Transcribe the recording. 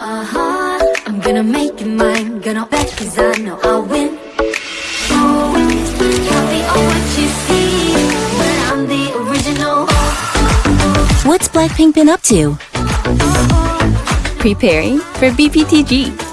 Uh-huh, I'm gonna make it mine Gonna bet cause I know I'll win Oh, copy of what you see But I'm the original What's Blackpink been up to? Preparing for BPTG.